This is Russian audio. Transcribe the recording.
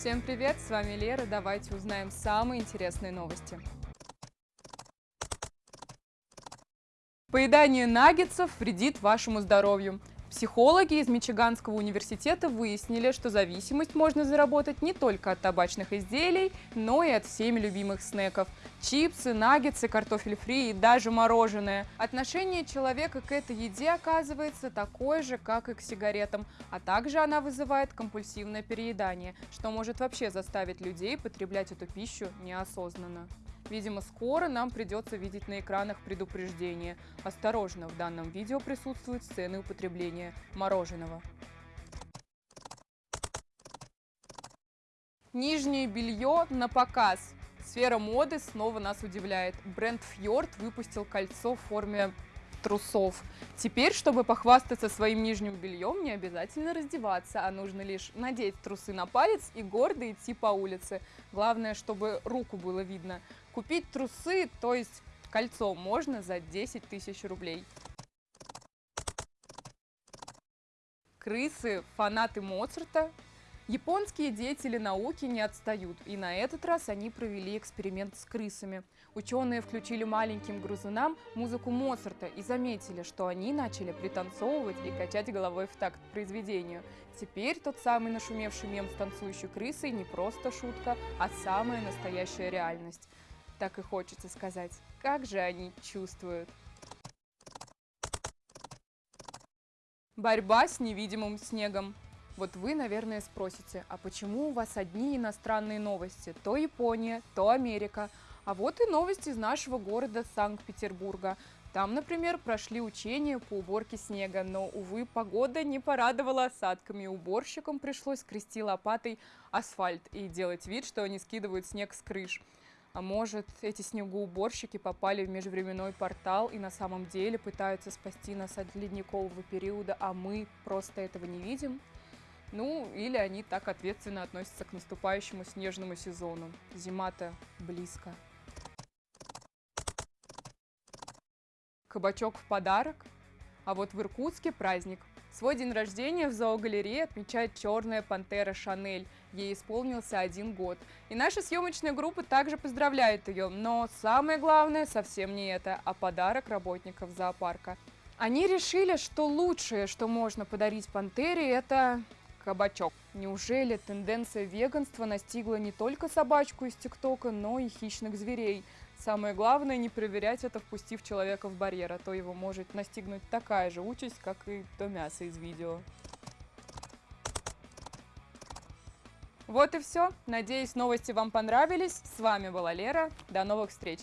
Всем привет, с вами Лера, давайте узнаем самые интересные новости. Поедание наггетсов вредит вашему здоровью. Психологи из Мичиганского университета выяснили, что зависимость можно заработать не только от табачных изделий, но и от всеми любимых снеков. Чипсы, наггетсы, картофель фри и даже мороженое. Отношение человека к этой еде оказывается такое же, как и к сигаретам, а также она вызывает компульсивное переедание, что может вообще заставить людей потреблять эту пищу неосознанно. Видимо, скоро нам придется видеть на экранах предупреждение. Осторожно, в данном видео присутствуют сцены употребления мороженого. Нижнее белье на показ. Сфера моды снова нас удивляет. Бренд Fjord выпустил кольцо в форме трусов. Теперь, чтобы похвастаться своим нижним бельем, не обязательно раздеваться, а нужно лишь надеть трусы на палец и гордо идти по улице. Главное, чтобы руку было видно. Купить трусы, то есть кольцо, можно за 10 тысяч рублей. Крысы, фанаты Моцарта, Японские деятели науки не отстают, и на этот раз они провели эксперимент с крысами. Ученые включили маленьким грызунам музыку Моцарта и заметили, что они начали пританцовывать и качать головой в такт произведению. Теперь тот самый нашумевший мем с танцующей крысой не просто шутка, а самая настоящая реальность. Так и хочется сказать, как же они чувствуют. Борьба с невидимым снегом. Вот вы, наверное, спросите, а почему у вас одни иностранные новости? То Япония, то Америка. А вот и новости из нашего города Санкт-Петербурга. Там, например, прошли учения по уборке снега, но, увы, погода не порадовала осадками. Уборщикам пришлось скрести лопатой асфальт и делать вид, что они скидывают снег с крыш. А может, эти снегоуборщики попали в межвременной портал и на самом деле пытаются спасти нас от ледникового периода, а мы просто этого не видим? Ну, или они так ответственно относятся к наступающему снежному сезону. Зима-то близко. Кабачок в подарок? А вот в Иркутске праздник. Свой день рождения в зоогалерее отмечает черная пантера Шанель. Ей исполнился один год. И наша съемочная группа также поздравляет ее. Но самое главное совсем не это, а подарок работников зоопарка. Они решили, что лучшее, что можно подарить пантере, это кабачок. Неужели тенденция веганства настигла не только собачку из ТикТока, но и хищных зверей? Самое главное не проверять это, впустив человека в барьер, а то его может настигнуть такая же участь, как и то мясо из видео. Вот и все. Надеюсь, новости вам понравились. С вами была Лера. До новых встреч!